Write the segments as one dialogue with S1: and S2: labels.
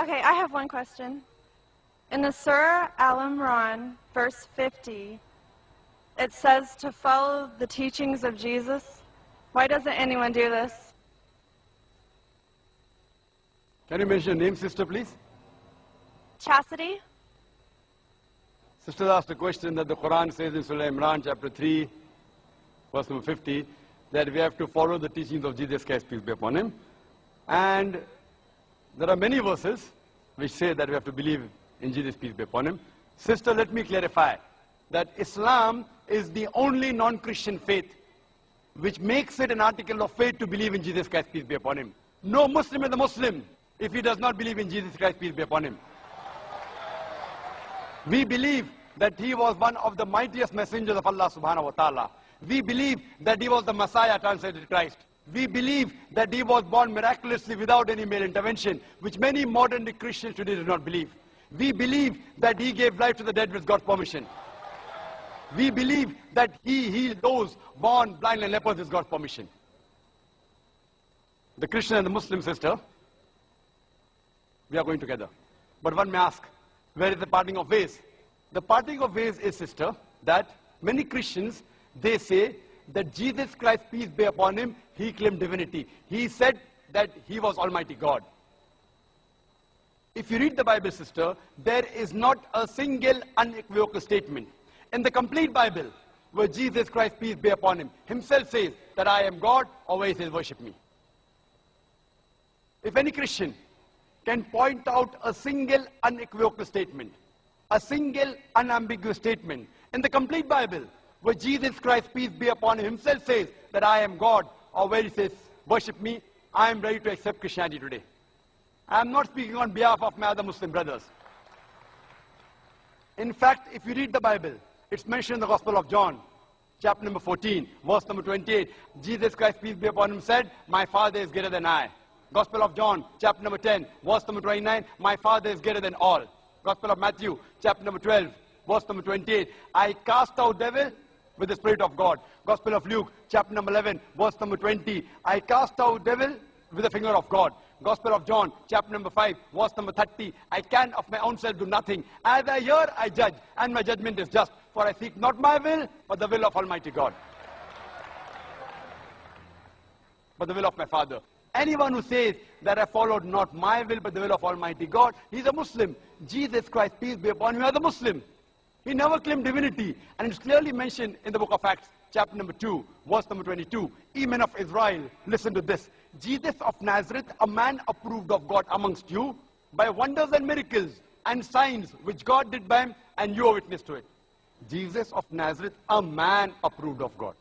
S1: Okay, I have one question. In the Surah Al Imran, verse 50, it says to follow the teachings of Jesus. Why doesn't anyone do this?
S2: Can you mention your name, sister, please?
S1: Chastity?
S2: Sister asked a question that the Quran says in Surah Imran, chapter 3, verse number 50, that we have to follow the teachings of Jesus Christ, peace be upon him. And there are many verses which say that we have to believe in Jesus, peace be upon him. Sister, let me clarify that Islam is the only non-Christian faith which makes it an article of faith to believe in Jesus Christ, peace be upon him. No Muslim is a Muslim if he does not believe in Jesus Christ, peace be upon him. We believe that he was one of the mightiest messengers of Allah subhanahu wa ta'ala. We believe that he was the Messiah translated Christ. We believe that he was born miraculously without any male intervention, which many modern Christians today do not believe. We believe that he gave life to the dead with God's permission. We believe that he healed those born blind and lepers with God's permission. The Christian and the Muslim sister, we are going together. But one may ask, where is the parting of ways? The parting of ways is, sister, that many Christians, they say that Jesus Christ, peace be upon him, he claimed divinity. He said that he was Almighty God. If you read the Bible, sister, there is not a single unequivocal statement in the complete Bible where Jesus Christ, peace be upon him, himself says that I am God, or he says worship me. If any Christian can point out a single unequivocal statement, a single unambiguous statement in the complete Bible where Jesus Christ, peace be upon him, himself says that I am God, or where he says, worship me, I am ready to accept Christianity today. I am not speaking on behalf of my other Muslim brothers. In fact, if you read the Bible, it's mentioned in the Gospel of John, chapter number 14, verse number 28. Jesus Christ, peace be upon him, said, My Father is greater than I. Gospel of John, chapter number 10, verse number 29, My Father is greater than all. Gospel of Matthew, chapter number 12, verse number 28, I cast out devil with the Spirit of God. Gospel of Luke, chapter number 11, verse number 20, I cast out devil with the finger of God. Gospel of John, chapter number 5, verse number 30, I can of my own self do nothing. As I hear, I judge, and my judgment is just. For I seek not my will, but the will of Almighty God. But the will of my Father. Anyone who says that I followed not my will, but the will of Almighty God, he's a Muslim. Jesus Christ, peace be upon him, is a Muslim. He never claimed divinity. And it's clearly mentioned in the book of Acts, chapter number 2, verse number 22. Ye men of Israel, listen to this. Jesus of Nazareth, a man approved of God amongst you by wonders and miracles and signs which God did by him, and you are witness to it. Jesus of Nazareth, a man approved of God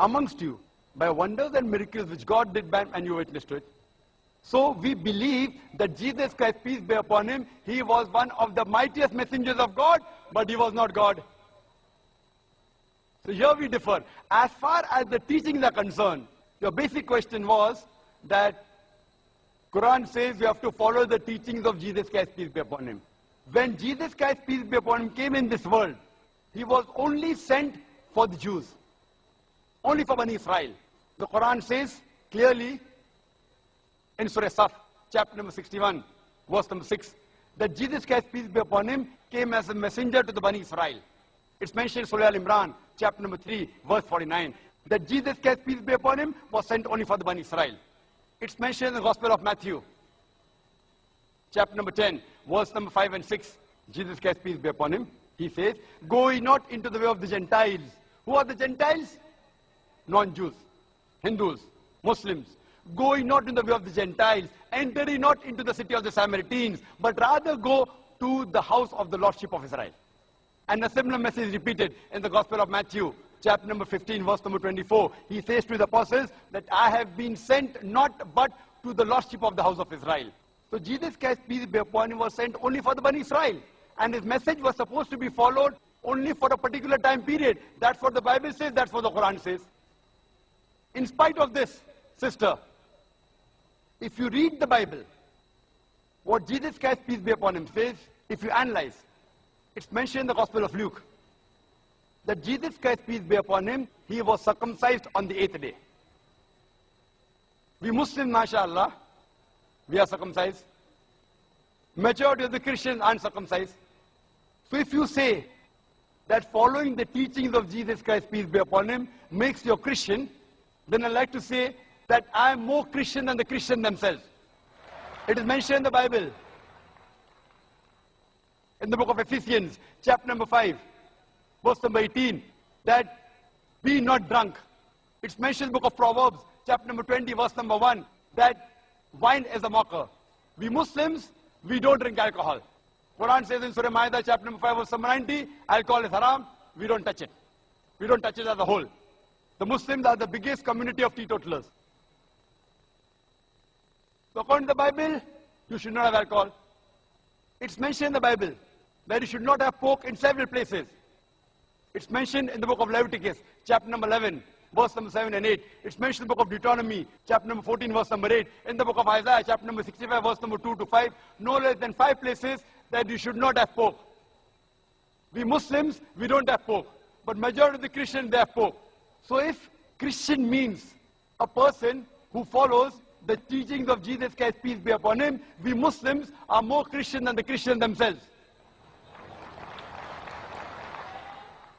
S2: amongst you by wonders and miracles which God did by him, and you are witness to it. So we believe that Jesus Christ, peace be upon him, he was one of the mightiest messengers of God, but he was not God. So here we differ. As far as the teachings are concerned, your basic question was that Quran says you have to follow the teachings of Jesus Christ, peace be upon him. When Jesus Christ, peace be upon him, came in this world, he was only sent for the Jews. Only for Bani Israel. The Quran says clearly in Surah Saf, chapter number 61, verse number 6, that Jesus Christ, peace be upon him, came as a messenger to the Bani Israel. It's mentioned in Surah Al-Imran, chapter number 3, verse 49, that Jesus Christ, peace be upon him, was sent only for the Bani Israel. It's mentioned in the Gospel of Matthew, chapter number 10, verse number 5 and 6. Jesus Christ, peace be upon him, he says, Go ye not into the way of the Gentiles. Who are the Gentiles? Non-Jews, Hindus, Muslims. Go ye not in the way of the Gentiles. Enter ye not into the city of the Samaritans, but rather go to the house of the Lordship of Israel. And a similar message is repeated in the Gospel of Matthew, chapter number 15, verse number 24. He says to the apostles that I have been sent not but to the Lordship of the house of Israel. So Jesus Christ, peace be upon him, was sent only for the Bani Israel. And his message was supposed to be followed only for a particular time period. That's what the Bible says, that's what the Quran says. In spite of this, sister, if you read the Bible, what Jesus Christ, peace be upon him, says, if you analyze, it's mentioned in the Gospel of Luke, that Jesus Christ, peace be upon him, he was circumcised on the eighth day. We Muslims, mashallah, we are circumcised. Majority of the Christians aren't circumcised. So if you say that following the teachings of Jesus Christ, peace be upon him, makes you a Christian, then I'd like to say that I am more Christian than the Christian themselves. It is mentioned in the Bible. In the book of Ephesians, chapter number 5, verse number 18, that be not drunk. It's mentioned in the book of Proverbs, chapter number 20, verse number 1, that wine is a mocker. We Muslims, we don't drink alcohol. Quran says in Surah Ma'idah, chapter number 5, verse number 90, alcohol is haram, we don't touch it. We don't touch it as a whole. The Muslims are the biggest community of teetotalers. So according to the Bible, you should not have alcohol. It's mentioned in the Bible that you should not have pork in several places. It's mentioned in the book of Leviticus, chapter number 11, verse number 7 and 8. It's mentioned in the book of Deuteronomy, chapter number 14, verse number 8. In the book of Isaiah, chapter number 65, verse number 2 to 5. No less than five places that you should not have pork. We Muslims, we don't have pork. But majority of the Christians, they have pork. So if Christian means a person who follows the teachings of Jesus Christ, peace be upon him, we Muslims are more Christian than the Christians themselves.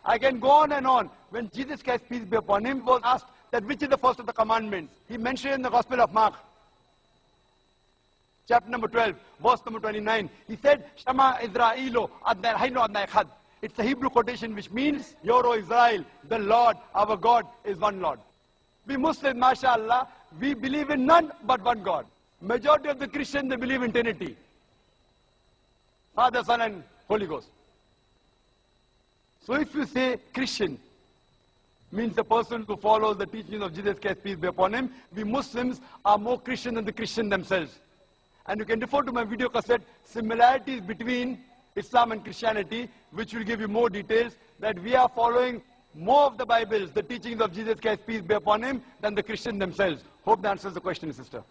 S2: I can go on and on. When Jesus Christ, peace be upon him, was asked that which is the first of the commandments, he mentioned in the Gospel of Mark, chapter number 12, verse number 29. He said, Shema Israelo Adnai Adnai Echad. It's a Hebrew quotation which means, Hear, O Israel, the Lord, our God, is one Lord. We Muslims, mashallah, we believe in none but one God. Majority of the Christians, they believe in Trinity. Father, Son, and Holy Ghost. So if you say Christian, means a person who follows the teachings of Jesus Christ, peace be upon him, we Muslims are more Christian than the Christian themselves. And you can refer to my video cassette, similarities between Islam and Christianity, which will give you more details, that we are following more of the Bibles, the teachings of Jesus Christ, peace be upon him, than the Christian themselves. Hope that answers the question, sister.